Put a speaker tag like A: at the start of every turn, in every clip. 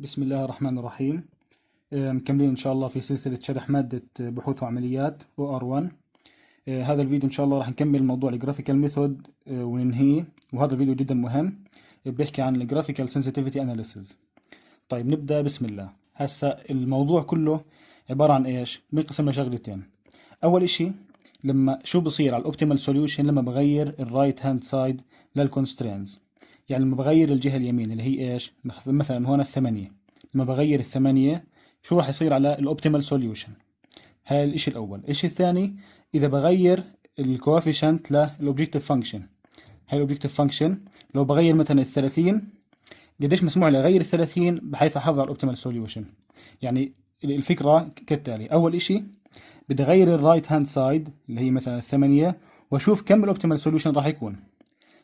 A: بسم الله الرحمن الرحيم مكملين إن شاء الله في سلسلة شرح مادة بحوث وعمليات OR1 آه، هذا الفيديو إن شاء الله راح نكمل موضوع ال graphical method وننهيه وهذا الفيديو جدا مهم بيحكي عن ال graphical sensitivity analysis طيب نبدأ. بسم الله. هسا الموضوع كله عبارة عن إيش؟ بنقسم لشغلتين أول إشي لما شو بصير على ال optimal solution لما بغير ال right hand side لل constraints يعني لما بغير الجهة اليمين اللي هي إيش؟ مثلا هون الثمانية. لما بغير الثمانية شو راح يصير على ال optimal solution هاي الإشي الأول. الإشي الثاني إذا بغير ال coefficient لل objective function هاي ال objective function لو بغير مثلا ال 30 قديش مسموح لي أغير ال 30 بحيث على ال optimal solution يعني الفكرة كالتالي. أول إشي بدي أغير ال right hand side اللي هي مثلا الثمانية وأشوف كم ال optimal solution راح يكون.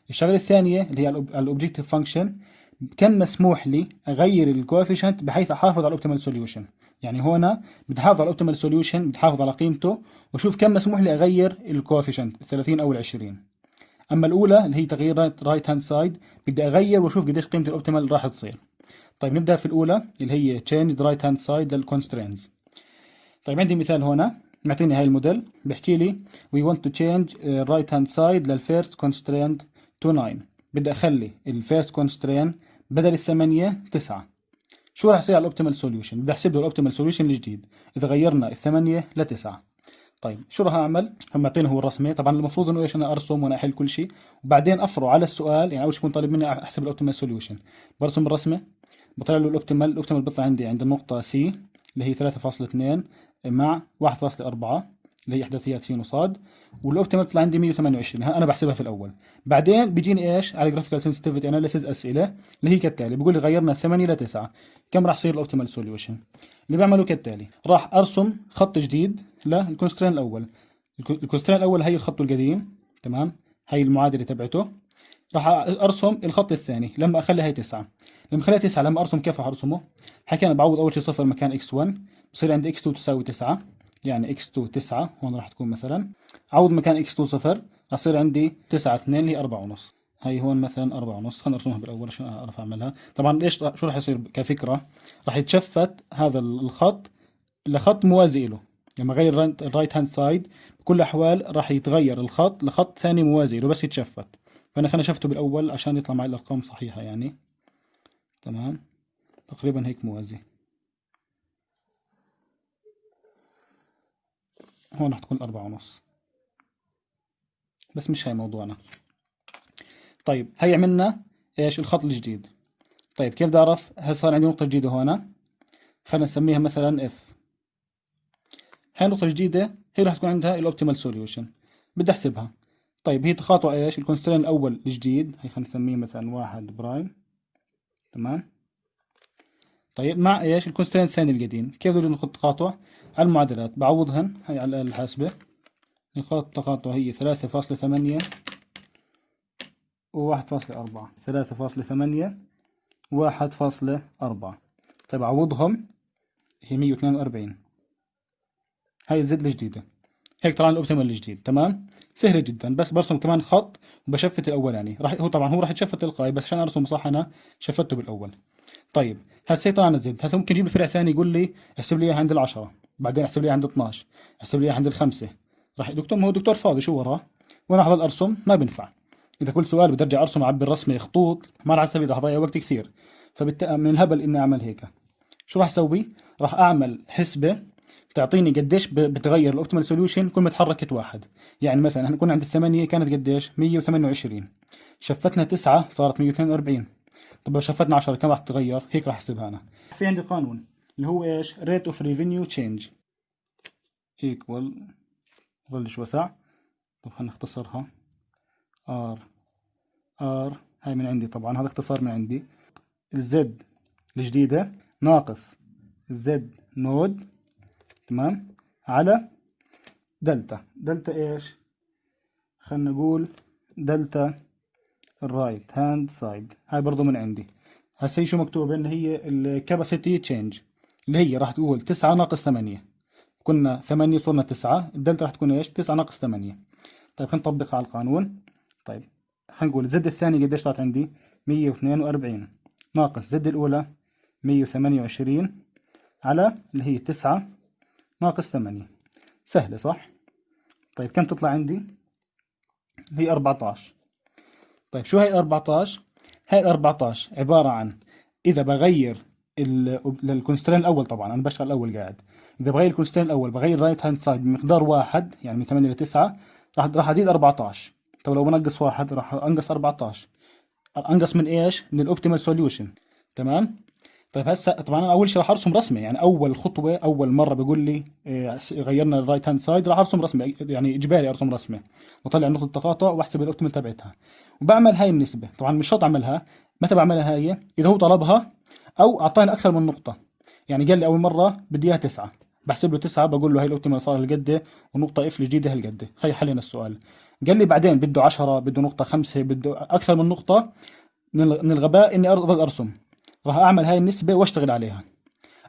A: الشغلة الثانية اللي هي ال objective function كم مسموح لي أغير ال coefficient بحيث أحافظ على ال optimal solution يعني هنا بدي أحافظ على ال optimal solution بدي أحافظ على قيمته وأشوف كم مسموح لي أغير ال coefficient 30 أو ال 20 أما الأولى اللي هي تغيير right hand side بدي أغير وأشوف قديش قيمة ال optimal راح تصير. طيب نبدأ في الأولى اللي هي change right hand side لل constraints طيب عندي مثال هنا معطيني هاي الموديل بيحكي لي want to change uh, right hand side لل first constraint to 9 بدي أخلي ال first constraint بدل الثمانية تسعة. شو راح يصير على ال optimal solution بدي أحسب له ال optimal solution الجديد. إذا غيرنا الثمانية لتسعة. طيب شو راح أعمل؟ هم معطيني هو الرسمه طبعا المفروض إنه إيش أنا أرسم وأنا أحل كل شيء. وبعدين أفرع على السؤال يعني أول شيء يكون طالب مني أحسب ال optimal solution برسم الرسمة. بطلع له ال optimal ال optimal بيطلع عندي عند النقطة C اللي هي 3.2 مع 1.4 اللي هي احداثيات س وصاد وال optimal طلع عندي 128 أنا بحسبها في الأول. بعدين بيجيني إيش؟ على graphical sensitivity analysis أسئلة اللي هي كالتالي بيقول لي غيرنا 8 ل 9 كم راح يصير ال optimal solution اللي بعمله كالتالي راح أرسم خط جديد لل constraint الأول. ال constraint الأول هي الخط القديم تمام؟ هي المعادلة تبعته. راح أرسم الخط الثاني لما اخلي هي 9 لما أخليها 9 لما أرسم كيف راح أرسمه؟ حكينا بعوض أول شيء صفر مكان x1 بصير عندي x2 تساوي 9 يعني x2 9 هون راح تكون مثلا. عوض مكان x2 صفر راح يصير عندي 9 2 اللي هي 4 ونص. هي هون مثلا 4 ونص. خلينا نرسمها بالأول عشان أعرف أعملها. طبعا ليش شو راح يصير كفكرة؟ راح يت shift هذا الخط لخط موازي له. لما اغير ال right hand side بكل الاحوال راح يتغير الخط لخط ثاني موازي له بس يتشفت. فأنا خلينا شفته بالأول عشان يطلع معي الأرقام صحيحة يعني. تمام؟ تقريبا هيك موازي. هون راح تكون أربعة ونص. بس مش هاي موضوعنا. طيب هي عملنا إيش؟ الخط الجديد. طيب كيف بدي أعرف؟ هل صار عندي نقطة جديدة هون؟ خلينا نسميها مثلا F هاي النقطة الجديدة هي راح تكون عندها ال optimal solution بدي أحسبها. طيب هي تقاطع إيش؟ ال constraint الأول الجديد. هي خلينا نسميه مثلا واحد prime. تمام؟ طيب مع إيش؟ ال constraint الثاني القديم كيف بدي ناخذ تقاطع؟ على المعادلات. بعوضهن هي على الحاسبة. نقاط التقاطع هي ثلاثة فاصلة ثمانية وواحد فاصلة أربعة. ثلاثة فاصلة ثمانية واحد فاصلة أربعة. طيب عوضهم هي مية واثنين وأربعين. هاي الزد الجديدة هيك طلع الأوبتيمال الجديد تمام؟ سهلة جدا. بس برسم كمان خط وبشفت الاولاني راح هو طبعا هو راح يتشفت تلقائي بس عشان ارسم صح أنا شفته بالأول. طيب هسه طلعنا زد هسه ممكن يجيب لي فرع ثاني يقول لي احسب لي اياها عند العشرة بعدين احسب لي عند 12 احسب لي عند الخمسة. راح دكتور ما هو دكتور فاضي شو وراه؟ وأنا احضر ارسم ما بنفع إذا كل سؤال بدي ارجع أرسم أعبي الرسمة خطوط ما راح أستفيد راح أضيع وقت كثير. فبالتالي من الهبل إني أعمل هيك. شو راح أسوي؟ راح أعمل حسبة تعطيني قديش بتغير ال optimal solution كل ما تحركت واحد. يعني مثلا إحنا كنا عند الثمانية كانت قديش؟ 128 shiftنا 9 صارت 142 طب لو shiftنا 10 كم راح تتغير هيك راح احسبها أنا. في عندي قانون اللي هو إيش؟ Rate of revenue change. Equal ظلش وسع طب خلينا نختصرها. R. R هاي من عندي طبعا هذا اختصار من عندي. ال Z الجديدة ناقص ال Z node تمام؟ على delta. delta إيش؟ خلينا نقول delta ال right hand side هاي برضو من عندي. هسه شو مكتوب؟ إن هي ال capacity change اللي هي راح تقول تسعة ناقص ثمانية. كنا ثمانية صرنا تسعة. الدلتا راح تكون إيش؟ تسعة ناقص ثمانية. طيب خلينا نطبقها على القانون. طيب خلينا نقول زد الثاني قديش طلعت عندي؟ مية واثنين وأربعين. ناقص زد الأولى 128 على اللي هي 9 ناقص 8 سهلة صح؟ طيب كم تطلع عندي؟ هي 14 طيب شو هي 14 هاي 14 عبارة عن إذا بغير لل constraint الأول طبعا أنا بشتغل الأول قاعد. إذا بغير ال constraint الأول بغير right hand side بمقدار واحد يعني من 8 ل 9 راح راح أزيد 14 طب لو بنقص واحد راح أنقص 14 أنقص من إيش؟ من ال optimal solution تمام؟ طيب هسه طبعا أنا أول شيء راح أرسم رسمه يعني أول خطوة أول مرة بيقول لي إيه غيرنا ال right hand side راح أرسم رسمه يعني إجباري أرسم رسمه واطلع نقطه التقاطع وأحسب ال optimal تبعتها. وبعمل هاي النسبة. طبعا مش شرط أعملها. متى بعملها هاي إذا هو طلبها أو أعطاني أكثر من نقطة. يعني قال لي أول مرة بدي إياها تسعة. بحسب له تسعة بقول له هاي ال optimal صار هالقد ونقطة F الجديده هالقد. هي حلينا السؤال. قال لي بعدين بده 10 بده نقطة خمسة بده أكثر من نقطة. من الغباء إني أرسم. راح أعمل هاي النسبة وأشتغل عليها.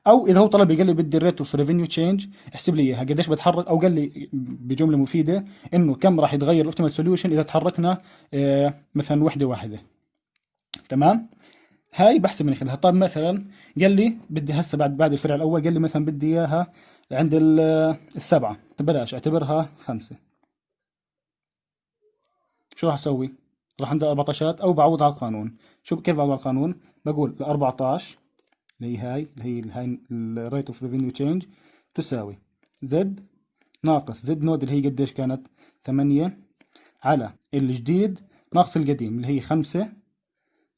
A: أو إذا هو طلب قال لي بدي ال rate of revenue change احسب لي إياها. قديش بتحرك؟ أو قال لي بجملة مفيدة إنه كم راح يتغير ال optimal solution إذا تحركنا آه مثلا وحدة واحدة. تمام؟ هاي بحسب من خلالها. طيب مثلا قال لي بدي هسه بعد بعد الفرع الأول قال لي مثلا بدي إياها عند السبعة. بلاش أعتبرها خمسة. شو راح أسوي؟ راح عند 14 أو بعوض على القانون. شو كيف بعوض على القانون؟ بقول ال 14 اللي هي هاي اللي هي الهاي ال rate of revenue change تساوي Z ناقص Z node اللي هي قديش كانت؟ 8 على الجديد ناقص القديم اللي هي 5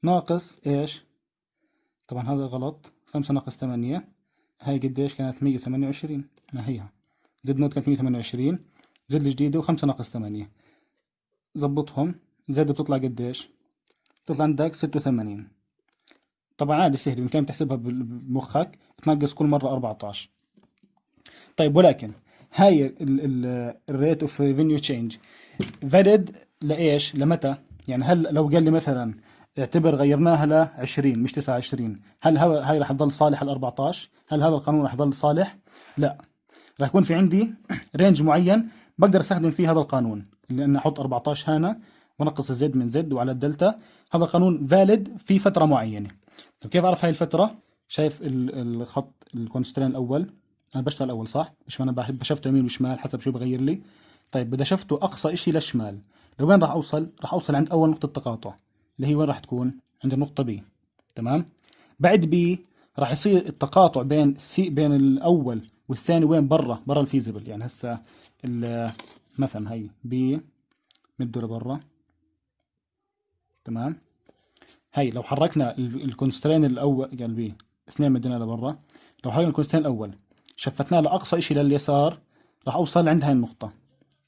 A: ناقص إيش؟ طبعا هذا غلط. 5 ناقص 8 هاي قديش كانت؟ 128 ما هي Z node كانت 128 Z الجديدة و5 ناقص 8 زبطهم Z بتطلع قديش؟ بتطلع عندك 86 طبعا عادي سهل. بإمكانك تحسبها بمخك. تنقص كل مرة 14 طيب ولكن هاي ال rate of revenue change valid لإيش؟ لمتى؟ يعني هل لو قال لي مثلا اعتبر غيرناها ل 20 مش 29 هل هاي راح تضل صالح ال 14 هل هذا القانون راح يضل صالح؟ لا. راح يكون في عندي range معين بقدر أستخدم فيه هذا القانون لأن أحط 14 هنا. ونقص Z من Z وعلى الدلتا. هذا قانون valid في فترة معينة. طيب كيف أعرف هاي الفترة؟ شايف الخط ال constraint الأول. أنا بشتغل الأول صح؟ مش أنا بشفته يمين وشمال حسب شو بغير لي. طيب بدي شفته أقصى شيء للشمال لوين راح أوصل؟ راح أوصل عند أول نقطة تقاطع اللي هي وين راح تكون؟ عند النقطة B. تمام؟ بعد B راح يصير التقاطع بين C بين الأول والثاني وين؟ برا برا ال feasible يعني هسه مثلا هي B مده لبرا تمام؟ هي لو حركنا ال constraint الأول قال B اثنين مدينا لبرا. لو حركنا ال constraint الأول شفتناه لأقصى شيء لليسار راح أوصل عند هاي النقطة.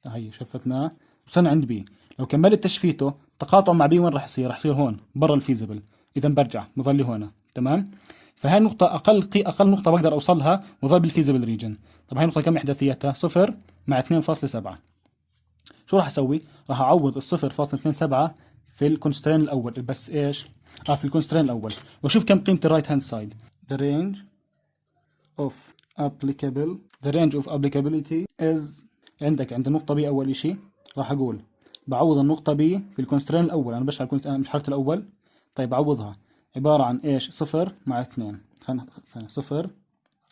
A: هي شفتناه وصلنا عند B. لو كملت تشفيته تقاطع مع B وين راح يصير؟ راح يصير هون برا ال feasible إذا برجع بظل هون تمام؟ فهاي النقطة أقل قي أقل نقطة بقدر أوصلها وظل بال feasible region طب هاي النقطة كم إحداثيتها؟ صفر مع 2.7 شو راح أسوي؟ راح أعوض الصفر فاصلة اثنين سبعة في ال constraint الأول. بس إيش؟ آه في ال constraint الأول. وشوف كم قيمة ال right hand side the range of applicable the range of applicability is عندك عند النقطة B أول إشي راح أقول. بعوض النقطة B في ال constraint الأول. أنا بشرح أنا مش حركت الأول. طيب بعوضها. عبارة عن إيش؟ صفر مع اثنين. خلينا صفر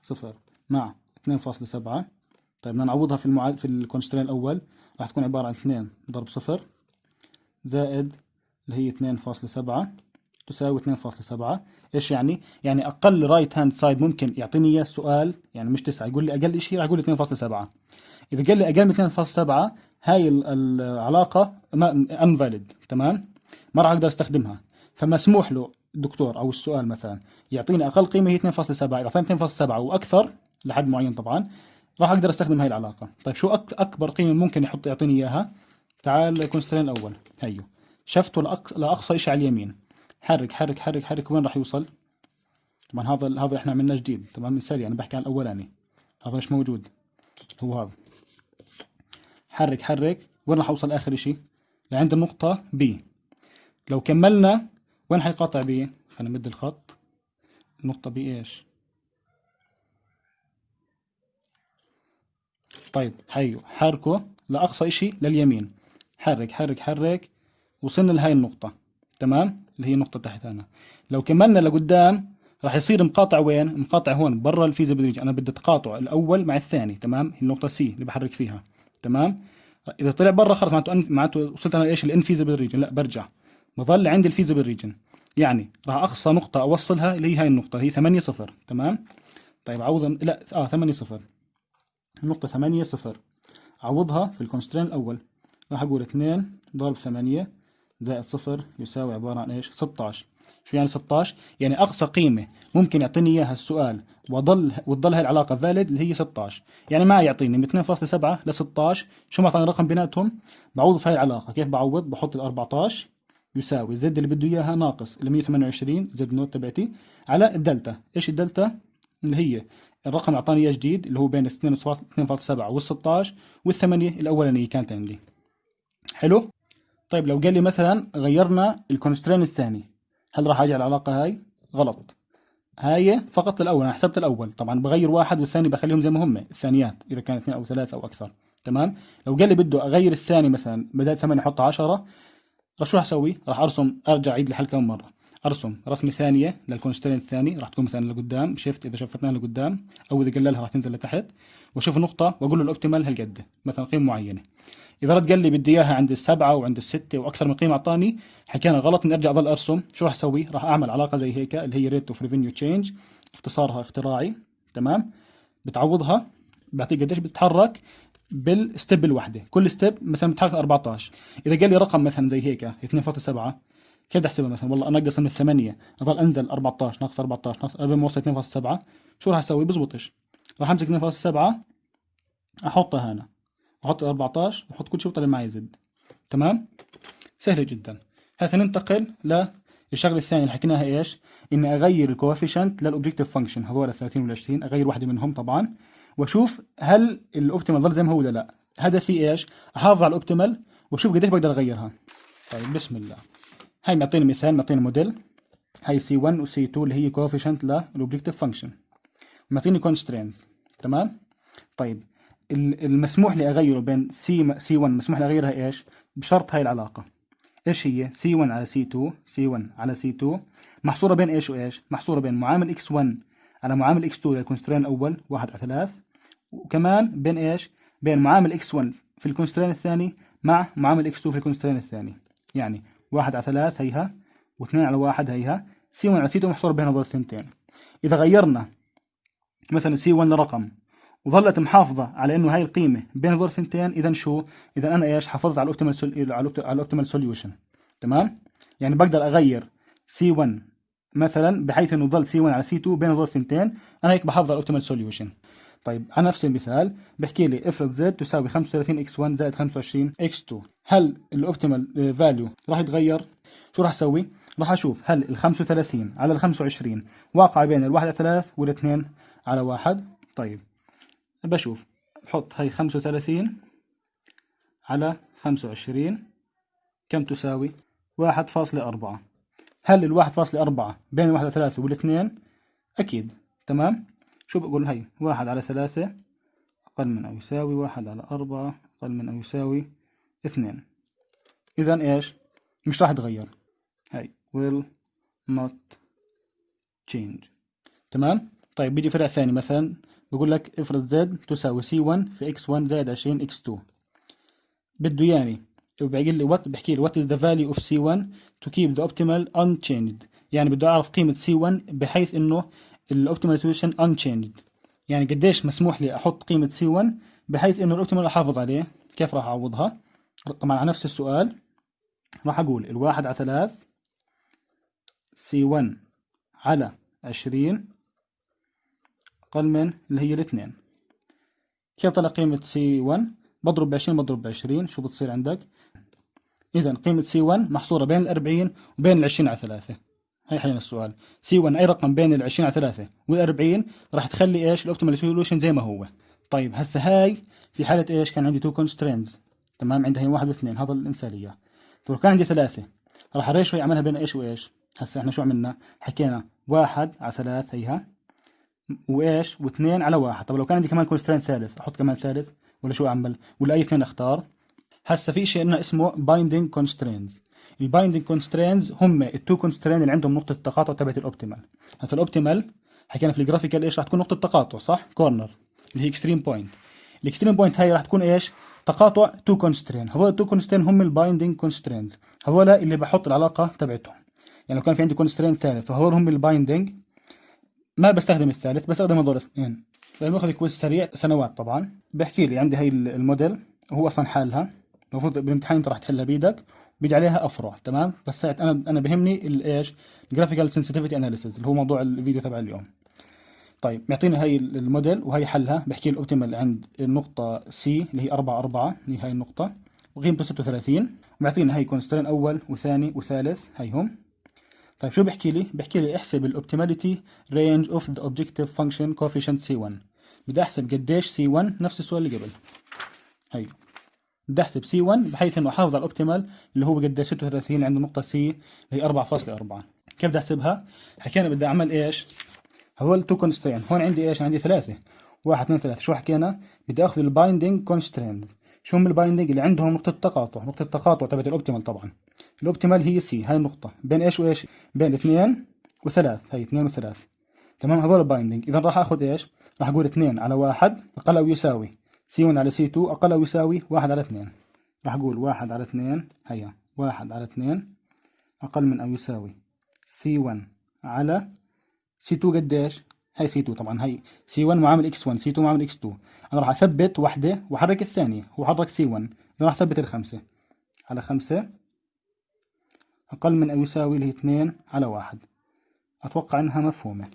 A: صفر مع اثنين فاصلة سبعة. طيب بدنا نعوضها في المعاد في ال constraint الأول. راح تكون عبارة عن اثنين ضرب صفر زائد اللي هي اثنين فاصلة سبعة تساوي 2.7 إيش يعني؟ يعني أقل right hand side ممكن يعطيني إياه السؤال يعني مش 9 يقول لي أقل شيء راح يقول لي 2.7 إذا قال لي أقل من 2.7 هاي العلاقة invalid تمام؟ ما راح أقدر أستخدمها. فمسموح له الدكتور أو السؤال مثلا يعطيني أقل قيمة هي 2.7 إذا اعطاني 2.7 وأكثر لحد معين طبعا راح أقدر أستخدم هاي العلاقة. طيب شو أكبر قيمة ممكن يحط يعطيني إياها؟ تعال constraint الأول هيو. شفته لأقصى شيء على اليمين. حرك حرك حرك حرك وين راح يوصل؟ طبعا هذا هذا إحنا عملناه جديد. تمام مثالي أنا بحكي عن الأولاني. هذا مش موجود؟ هو هذا. حرك حرك. وين راح أوصل آخر إشي؟ لعند النقطة B. لو كملنا وين حيقاطع B خلينا نمد الخط. النقطة B إيش؟ طيب حيو. حركه لأقصى إشي لليمين. حرك حرك حرك. وصلنا لهاي النقطة تمام؟ اللي هي النقطة تحت هنا. لو كملنا لقدام راح يصير مقاطع وين؟ مقاطع هون برا ال feasible region أنا بدي تقاطع الأول مع الثاني تمام؟ هي النقطة C اللي بحرك فيها تمام؟ إذا طلع برا خلص معناته معناته وصلت أنا إيش ال infeasible region لا برجع. بظل عندي ال feasible region يعني راح أقصى نقطة أوصلها اللي هي هاي النقطة اللي هي 8 0 تمام؟ طيب عوضها. لا آه 8 0 النقطه 8 0 عوضها في ال constraint الأول. راح أقول 2 ضرب 8 زائد 0 يساوي عبارة عن إيش؟ 16 شو يعني 16 يعني أقصى قيمة ممكن يعطيني إياها السؤال وظل وتضل هاي العلاقة valid اللي هي 16 يعني ما يعطيني من 2.7 ل 16 شو ما اعطاني رقم بيناتهم بعوض في هاي العلاقة. كيف بعوض؟ بحط ال 14 يساوي Z اللي بده إياها ناقص ال 128 Z naught تبعتي على الدلتا. إيش الدلتا؟ اللي هي الرقم اللي أعطاني إياه جديد اللي هو بين 2.7 وال 16 والثمانية الأولانية كانت عندي. حلو؟ طيب لو قال لي مثلا غيرنا ال constraint الثاني هل راح أجي على العلاقة هاي؟ غلط. هاي فقط الأول أنا حسبت الأول. طبعا بغير واحد والثاني بخليهم زي ما هم الثانيات إذا كان اثنين أو ثلاثة أو أكثر. تمام؟ لو قال لي بده أغير الثاني مثلا بدل 8 أحط 10 راح شو أسوي؟ راح أرسم أرجع أعيد الحل كم مرة. أرسم رسمة ثانية لل constraint الثاني راح تكون مثلا لقدام shift إذا شفتناها لقدام أو إذا قللها راح تنزل لتحت وأشوف النقطه وأقول له ال optimal هالقد مثلا قيمة معينة. إذا رد قال لي بدي إياها عند السبعة وعند الستة وأكثر من قيمة أعطاني حكينا غلط إني أرجع اضل أرسم. شو راح أسوي؟ راح أعمل علاقة زي هيك اللي هي rate of revenue change اختصارها اختراعي تمام؟ بتعوضها بعطيك قديش بتتحرك؟ بال step الواحده كل step مثلا بتحرك 14 إذا قال لي رقم مثلا زي هيك 2.7 كيف بدي أحسبها مثلا؟ والله انقص من الثمانية. اضل أنزل 14 ناقص 14 ناقص قبل ما اوصل 2.7 شو راح أسوي؟ بزبطش. راح أمسك 2.7 أحطها هنا. أحط 14 واحط كل شيء وطلع معي Z تمام؟ سهله جدا. هسه ننتقل للشغله الثانية اللي حكيناها إيش؟ إني أغير ال coefficient لل objective function هذول ال 30 وال 20 أغير واحدة منهم طبعا وأشوف هل ال optimal ظل زي ما هو ولا لا. هدفي إيش؟ أحافظ على ال optimal وأشوف قديش بقدر أغيرها. طيب بسم الله. هاي معطيني مثال معطيني موديل. هاي C 1 و C 2 اللي هي coefficient لل objective function معطيني constraints تمام؟ طيب المسموح لي اغيره بين C C 1 مسموح لي اغيرها إيش؟ بشرط هاي العلاقة. إيش هي؟ سي 1 على سي 2 سي 1 على سي 2 محصورة بين إيش وإيش؟ محصورة بين معامل X 1 على معامل X 2 لل constraint الأول 1 على 3 وكمان بين إيش؟ بين معامل X 1 في ال constraint الثاني مع معامل X 2 في ال constraint الثاني. يعني 1 على 3 هيها و2 على 1 هيها. C 1 على C 2 محصورة بين هذول الثنتين. إذا غيرنا مثلا C 1 لرقم وظلت محافظة على إنه هاي القيمة بين هذول الثنتين اذا شو؟ اذا أنا إيش؟ حافظت على ال optimal sol... على ال optimal solution تمام؟ يعني بقدر أغير C 1 مثلا بحيث إنه ظل C 1 على C 2 بين هذول الثنتين أنا هيك بحافظ على ال optimal solution طيب على نفس المثال بحكي لي افرض زد تساوي 35 إكس 1 زائد 25 إكس 2 هل ال optimal value راح يتغير؟ شو راح أسوي؟ راح أشوف هل ال 35 على ال 25 واقعة بين الواحد على 3 والاثنين على واحد طيب بشوف. بحط هاي خمسة وثلاثين على خمسة وعشرين. كم تساوي؟ واحد فاصلة أربعة. هل الواحد فاصلة أربعة بين الواحد على ثلاثة والاثنين؟ أكيد. تمام؟ شو بقول هاي واحد على ثلاثة أقل من أو يساوي واحد على أربعة أقل من أو يساوي اثنين. إذا إيش؟ مش راح يتغير. هاي will not change. تمام؟ طيب بيجي فرع ثاني مثلا. بقول لك افرض Z تساوي C 1 في X 1 زائد 20 X 2 بده يعني بيقول لي what بحكي لي what is the value of C 1 to keep the optimal unchanged. يعني بده أعرف قيمة C 1 بحيث إنه ال optimal solution unchanged. يعني قديش مسموح لي أحط قيمة C 1 بحيث إنه ال optimal أحافظ عليه. كيف راح أعوضها؟ طبعا على نفس السؤال راح أقول الواحد على ثلاث C 1 على 20 أقل من اللي هي الاثنين. كيف طلع قيمة C 1 بضرب ب 20 بضرب ب 20 شو بتصير عندك؟ إذا قيمة C 1 محصورة بين ال 40 وبين ال 20 على 3 هي حلينا السؤال. C 1 أي رقم بين ال 20 على 3 وال 40 راح تخلي إيش؟ ال optimal solution زي ما هو. طيب هسه هاي في حالة إيش؟ كان عندي two constraints تمام؟ عندها هي واحد واثنين. هذا الإنسالية. طيب كان عندي ثلاثة. راح ال ratio يعملها بين إيش وإيش؟ هسه إحنا شو عملنا؟ حكينا واحد على ثلاث هيها. وإيش؟ واثنين على واحد. طب لو كان عندي كمان constraint ثالث أحط كمان ثالث؟ ولا شو أعمل؟ ولا أي اثنين أختار؟ هسه في شيء اسمه binding constraints ال binding constraints هم ال two constraint اللي عندهم نقطة التقاطع تبعت ال optimal هسه ال optimal حكينا في ال graphical إيش؟ راح تكون نقطة تقاطع صح؟ corner اللي هي extreme point ال extreme point هاي راح تكون إيش؟ تقاطع two constraint هذول ال two constraint هم ال binding constraints هذول اللي بحط العلاقة تبعتهم. يعني لو كان في عندي constraint ثالث وهذول هم ال binding ما بستخدم الثالث بستخدم هذول الاثنين. باخذ quiz سريع سنوات طبعا. بحكي لي عندي هاي الموديل وهو أصلا حالّها. المفروض بالامتحان أنت راح تحلها بإيدك. بيجي عليها أفرع تمام؟ بس أنا أنا بهمني الايش ال graphical sensitivity analysis اللي هو موضوع الفيديو تبع اليوم. طيب معطيني هاي الموديل وهي حلها. بحكي ال optimal عند النقطة C اللي هي 4 4 اللي هي هاي النقطة. وقيمته 36 ومعطينا هاي constraint أول وثاني وثالث هيهم طيب شو بحكي لي؟ بحكي لي احسب ال optimality range of the objective function coefficient C 1 بدي احسب قديش C 1 نفس السؤال اللي قبل هي بدي احسب C 1 بحيث إنه أحافظ على ال optimal اللي هو قديش 36 اللي نقطة C اللي هي 4.4 كيف بدي احسبها؟ حكينا بدي أعمل إيش؟ هذول two constraint هون عندي إيش؟ عندي ثلاثة واحد اثنين ثلاثة شو حكينا؟ بدي أخذ ال binding constraints شو هم ال binding اللي عندهم نقطة تقاطع؟ نقطة تقاطع تبعت ال optimal طبعا. ال optimal هي C هاي النقطة. بين إيش وإيش؟ بين اثنين وثلاث. هي اثنين وثلاث. تمام؟ هذول binding اذا راح آخذ إيش؟ راح أقول اثنين على واحد أقل أو يساوي. C 1 على C 2 أقل أو يساوي واحد على اثنين. راح أقول واحد على اثنين. هيا. واحد على اثنين أقل من أو يساوي. C 1 على C 2 قديش هاي C 2 طبعا هاي C 1 معامل X 1 C 2 معامل X 2 أنا راح أثبت وحدة واحرك الثانية هو حرك C 1 أنا راح أثبت الخمسة. على خمسة أقل من أو يساوي اللي هي 2 على واحد. أتوقع إنها مفهومة.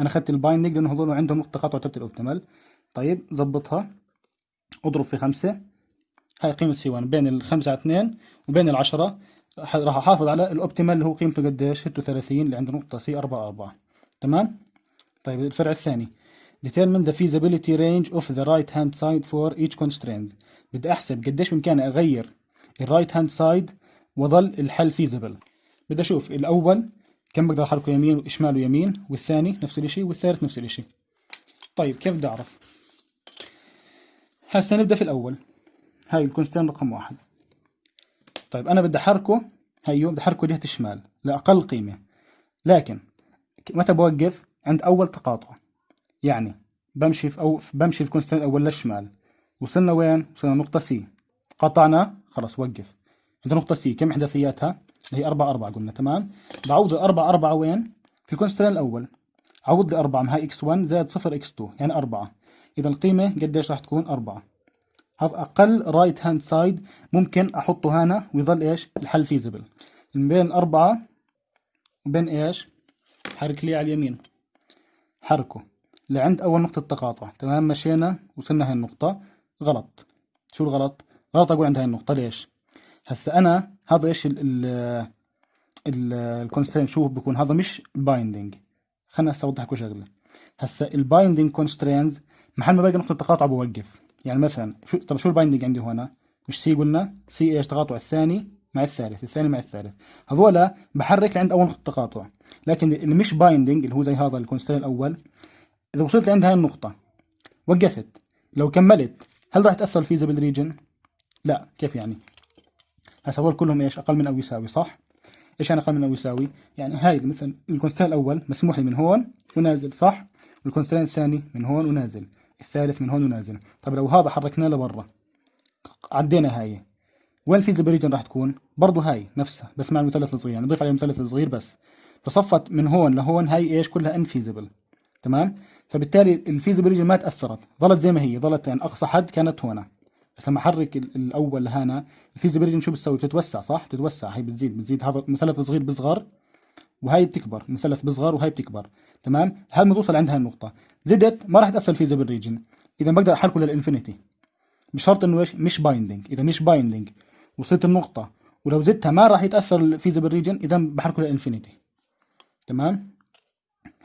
A: أنا أخذت ال binding لأنه هذول عندهم نقطة قطع تبعت ال optimal طيب ظبطها أضرب في خمسة. هاي قيمة C 1 بين الخمسة على 2 وبين العشرة راح أحافظ على ال optimal اللي هو قيمته قديش؟ 36 اللي عنده نقطة C 4 4 تمام؟ طيب الفرع الثاني. Determine the feasibility range of the right hand side for each constraint. بدي أحسب قديش بإمكاني أغير ال right hand side وظل الحل feasible بدي أشوف الأول كم بقدر أحركه يمين وشمال ويمين والثاني نفس الشيء والثالث نفس الشيء طيب كيف بدي أعرف؟ هسه نبدأ في الأول. هاي ال constraint رقم واحد. طيب أنا بدي أحركه هيو بدي أحركه جهه الشمال لأقل قيمة. لكن متى بوقف؟ عند أول تقاطع. يعني بمشي في أو بمشي في ال constraint الأول للشمال وصلنا وين؟ وصلنا نقطة C قطعنا خلاص وقف. عند نقطة C كم احداثياتها اللي هي 4 4 قلنا تمام؟ بعوض ال 4 4 وين؟ في ال constraint الأول. عوض لي 4 هاي X 1 زائد 0 X 2 يعني 4 اذا القيمة قديش راح تكون؟ 4 هذا أقل right hand side ممكن أحطه هنا ويظل إيش؟ الحل feasible بين 4 وبين إيش؟ حرك لي على اليمين. حركه. لعند أول نقطة تقاطع تمام مشينا وصلنا هاي النقطة. غلط. شو الغلط؟ غلط أقول عند هاي النقطة. ليش؟ هسا أنا هذا إيش ال ال ال constraint شو بكون هذا مش binding خلينا هسا أوضح لكم شغلة. هسا ال binding constraints محل ما باقي نقطة تقاطع بوقف. يعني مثلا شو طب شو ال binding عندي هنا؟ مش C قلنا؟ C إيش؟ تقاطع الثاني. مع الثالث الثاني مع الثالث. هذولا بحرك لعند أول نقطة تقاطع لكن اللي مش binding اللي هو زي هذا ال constraint الأول إذا وصلت لعند هاي النقطة وقفت. لو كملت هل راح تأثر ال feasible region لا. كيف يعني؟ هسه هول كلهم إيش؟ أقل من أو يساوي صح؟ إيش يعني أقل من أو يساوي؟ يعني هاي مثلا ال constraint الأول مسموح لي من هون ونازل صح؟ وال constraint الثاني من هون ونازل. الثالث من هون ونازل. طب لو هذا حركناه لبرا عدينا هاي. وين ال feasible region راح تكون؟ برضه هاي نفسها بس مع المثلث الصغير يعني نضيف عليه المثلث الصغير بس. فصفت من هون لهون هاي إيش؟ كلها infeasible تمام؟ فبالتالي ال feasible ما تأثرت ظلت زي ما هي ظلت يعني أقصى حد كانت هنا بس لما أحرك الأول لهنا ال feasible شو بتسوي؟ بتتوسع صح؟ بتتوسع هي بتزيد بتزيد. هذا المثلث الصغير بيصغر وهي بتكبر. المثلث بيصغر وهي بتكبر. تمام؟ لحد ما توصل عند هاي النقطة. زدت ما راح تأثر ال feasible region إذا بقدر أحركه لل infinity. بشرط إنه إيش؟ مش binding إذا مش binding وصلت النقطة. ولو زدتها ما راح يتأثر ال feasible region إذا بحركه لل infinity تمام؟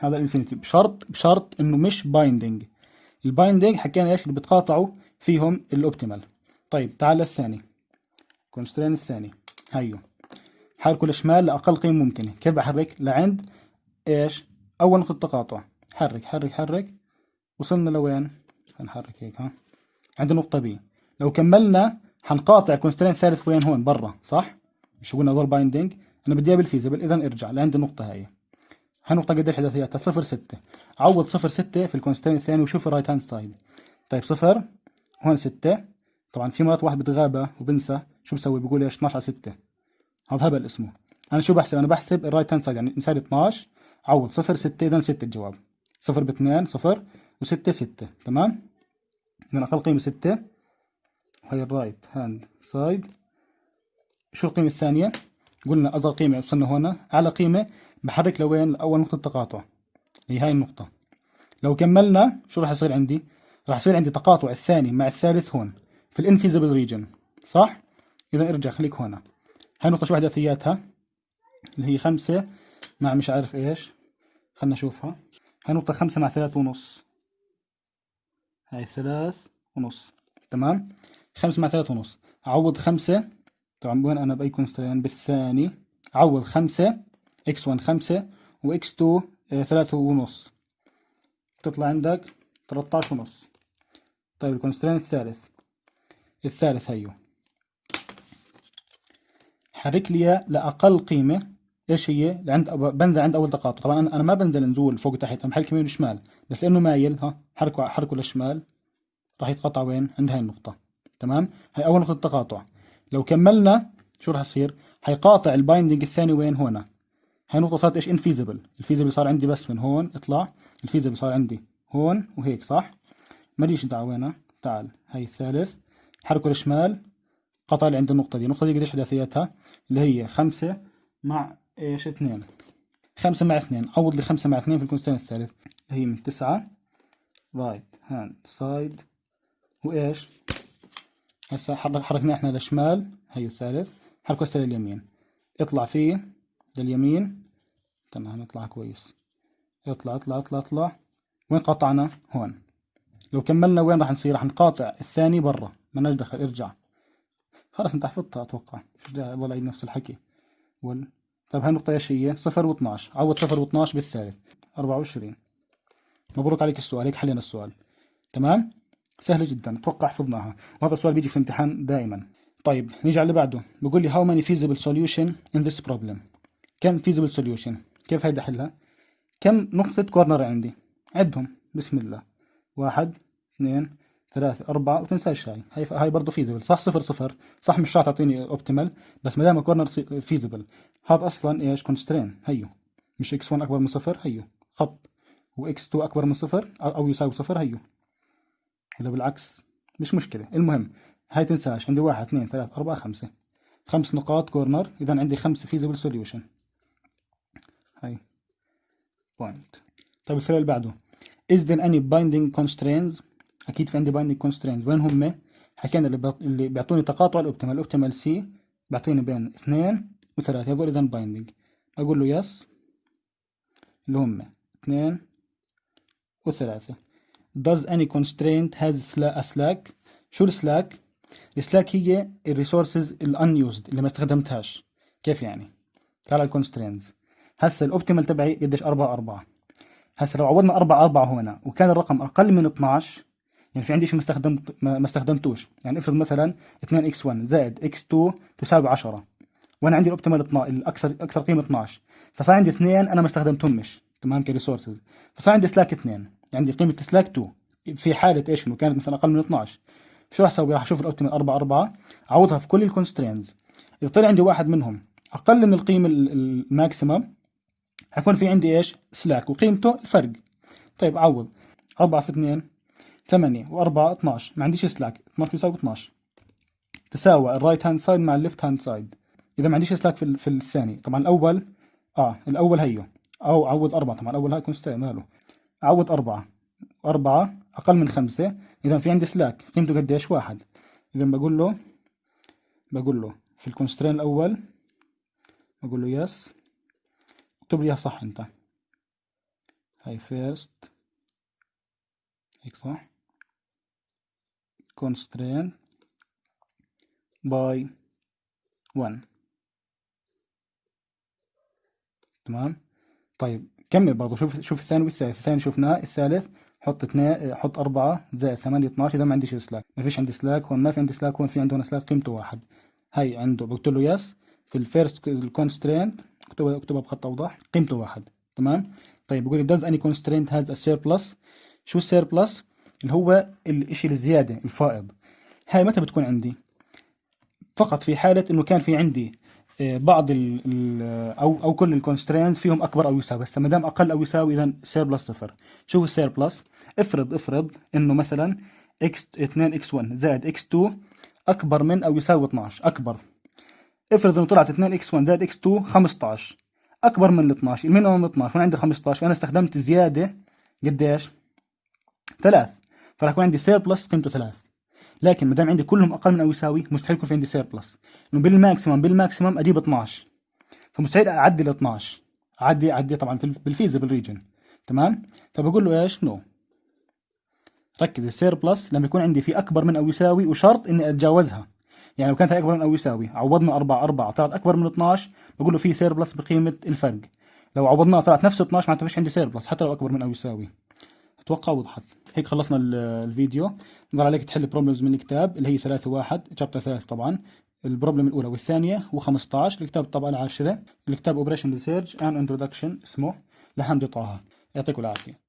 A: هذا ال infinity بشرط بشرط إنه مش binding ال binding حكينا إيش؟ اللي بتقاطعوا فيهم ال optimal طيب تعال للثاني constraint الثاني. هيو. حركه للشمال لأقل قيمة ممكنة. كيف بحرك؟ لعند إيش؟ أول نقطة تقاطع. حرك حرك حرك. وصلنا لوين؟ هنحرك هيك ها. عند النقطه B لو كملنا حنقاطع constraint ثالث وين هون برا صح؟ مش قلنا دور binding أنا بدي إياه بال feasible اذا ارجع لعند النقطة هاي النقطة قديش إحداثياتها صفر ستة. عوض صفر ستة في ال constraint الثاني وشوف ال right hand side طيب صفر هون ستة. طبعا في مرات واحد بتغابى وبنسى شو بسوي؟ بقول إيش؟ 12 على 6 هذا هبل اسمه. أنا شو بحسب؟ أنا بحسب ال right hand side يعني إنسان 12 عوض صفر ستة اذا ستة الجواب. صفر باثنين صفر وستة ستة. تمام؟ اذا أقل قيمة ستة. هاي ال right hand side. شو القيمة الثانية؟ قلنا أصغر قيمة وصلنا هنا. أعلى قيمة بحرك لوين لأول نقطة تقاطع. هي هاي النقطة. لو كملنا شو راح يصير عندي؟ راح يصير عندي تقاطع الثاني مع الثالث هون في ال infeasible region صح؟ إذا ارجع خليك هنا. هاي النقطة شو إحداثياتها اللي هي خمسة مع مش عارف إيش. خلنا نشوفها. هاي نقطة خمسة مع ثلاث ونص. هاي ثلاث ونص. تمام؟ خمسة مع ثلاث ونص. أعوض خمسة طبعا وين أنا بأي constraint بالثاني. عوض خمسة x one خمسة و x two آه، ثلاثة ونص. تطلع عندك ثلطاش ونص. طيب ال constraint الثالث. الثالث هيو. حرك لي لأقل قيمة. إيش هي؟ لعند بنزل عند أول تقاطع. طبعا أنا ما بنزل نزول فوق وتحت أنا بحرك يمين وشمال. بس لأنه مايل ها؟ حركه حركه للشمال راح يتقاطع وين؟ عند هاي النقطة. تمام؟ هاي أول نقطة تقاطع. لو كملنا شو راح يصير؟ حيقاطع ال binding الثاني وين؟ هنا هاي نقطة صارت إيش؟ infeasible ال feasible صار عندي بس من هون اطلع. ال feasible صار عندي هون وهيك صح؟ ماليش دعوة وينها تعال. هاي الثالث. حركه للشمال قطع لي عند النقطة دي. النقطة دي قديش إحداثياتها اللي هي خمسة مع إيش؟ اثنين. خمسة مع اثنين. عوض لي خمسة مع اثنين في ال constraint الثالث. هي من تسعة. right hand side وإيش؟ هسا حركنا إحنا للشمال هي الثالث. حركه هسه لليمين. اطلع فيه لليمين. تمام اطلع كويس. اطلع اطلع اطلع اطلع. وين قطعنا؟ هون. لو كملنا وين راح نصير؟ راح نقاطع الثاني برا. ما دخل. ارجع. خلاص انت حفظتها أتوقع. مش والله عيد نفس الحكي. وال طيب هاي النقطة إيش هي؟ صفر و12 عوض صفر و12 بالثالث. 24 مبروك عليك السؤال. هيك حلينا السؤال. تمام؟ سهلة جدا أتوقع حفظناها وهذا السؤال بيجي في الامتحان دائما. طيب نيجي على اللي بعده. بقول لي how many feasible solution in this problem كم feasible solution كيف هيدا حلها؟ كم نقطة corner عندي؟ عدهم. بسم الله. واحد اثنين ثلاثة أربعة وتنساش هاي. هاي هاي برضه feasible صح صفر صفر. صح مش راح تعطيني optimal بس ما دام corner feasible هذا أصلا إيش؟ constraint هيو. مش x 1 أكبر من صفر؟ هيو. خط. و x 2 أكبر من صفر؟ أو يساوي صفر؟ هيو. ولا بالعكس مش مشكلة. المهم هاي تنساش عندي واحد اثنين ثلاثة أربعة خمسة. خمس نقاط corner إذا عندي خمسة feasible solution هاي. point طيب الفعل اللي بعده. Is there any binding constraints أكيد في عندي binding constraints. وين هم؟ حكينا اللي, اللي بيعطوني تقاطع ال optimal ال optimal C بيعطيني بين اثنين وثلاثة. هذول إذا binding أقول له yes اللي هم اثنين وثلاثة. Does any constraint has a slack? شو ال slack ال slack هي ال resources ال unused اللي ما استخدمتهاش. كيف يعني؟ تعال على ال constraints هسه ال optimal تبعي قديش 4 4 هسه لو عوضنا 4 4 هنا وكان الرقم أقل من 12 يعني في عندي شيء ما استخدمت ما استخدمتوش. يعني افرض مثلا 2 x 1 زائد x 2 تساوي 10 وأنا عندي ال optimal 12 الاكثر أكثر قيمة 12 فصار عندي اثنين أنا ما استخدمتهمش. تمام ك resources. فصار عندي slack 2 عندي قيمة سلاك 2 في حالة إيش؟ إنه كانت مثلا أقل من 12 شو راح أسوي؟ راح أشوف ال optimal 4 4 أعوضها في كل ال constraints إذا طلع عندي واحد منهم أقل من القيمة ال maximum حيكون في عندي إيش؟ slack. وقيمته الفرق. طيب عوض 4 في 2 8 و4 12 ما عنديش slack. 12 يساوي 12 تساوى ال right hand side مع ال left hand side إذا ما عنديش slack في, في الثاني. طبعا الأول آه الأول هيو. أو عوض 4 طبعا الأول هاي constraint ماله. عوض 4 4 أقل من خمسة. إذا في عندي slack. قيمته قديش واحد. إذا بقول له بقول له في ال constraint الأول بقول له yes اكتب لي صح أنت. هاي first هيك صح؟ constraint by 1 تمام؟ طيب. كمل برضه شوف شوف الثاني والثالث. الثاني شفناه الثالث حط اثنين حط أربعة زائد ثمانية 12 إذا ما عنديش slack ما فيش عندي slack هون ما في عندي slack هون في عندنا slack قيمته واحد. هاي عنده. قلت له yes. في ال first ال constraint اكتبها اكتبها بخط أوضح. قيمته واحد. تمام؟ طيب بقول لي does any constraint has a surplus شو ال surplus اللي هو الإشي الزيادة الفائض. هاي متى بتكون عندي؟ فقط في حالة إنه كان في عندي بعض ال أو أو كل ال constraint فيهم أكبر أو يساوي. بس ما دام أقل أو يساوي اذا surplus صفر. شو هو ال surplus افرض افرض إنه مثلا x 2 x1 زائد x2 أكبر من أو يساوي 12 أكبر. افرض إنه طلعت 2 x1 زائد x2 15 أكبر من ال 12 ال minimum 12 وأنا عندي 15 فانا استخدمت زيادة قديش؟ ثلاث. فراح يكون عندي surplus قيمته ثلاث. لكن ما دام عندي كلهم أقل من أو يساوي مستحيل يكون في عندي surplus إنه بال maximum بال maximum أجيب 12 فمستحيل اعدي ل 12 أعدي أعدي طبعا بال feasible region تمام؟ فبقول له إيش؟ no ركز ال surplus لما يكون عندي في أكبر من أو يساوي وشرط إني أتجاوزها. يعني لو كانت أكبر من أو يساوي عوضنا 4 4 طلعت أكبر من 12 بقول له في surplus بقيمة الفرق. لو عوضناها طلعت نفس 12 معناته فيش عندي surplus حتى لو أكبر من أو يساوي. أتوقع وضحت. هيك خلصنا الفيديو. ظل عليك تحل problems من الكتاب اللي هي 3 1 chapter 3 طبعا. ال problem الأولى والثانية و15 الكتاب الطبعه العاشرة. الكتاب operation research an introduction اسمه. لحمدي طه. يعطيكم العافية.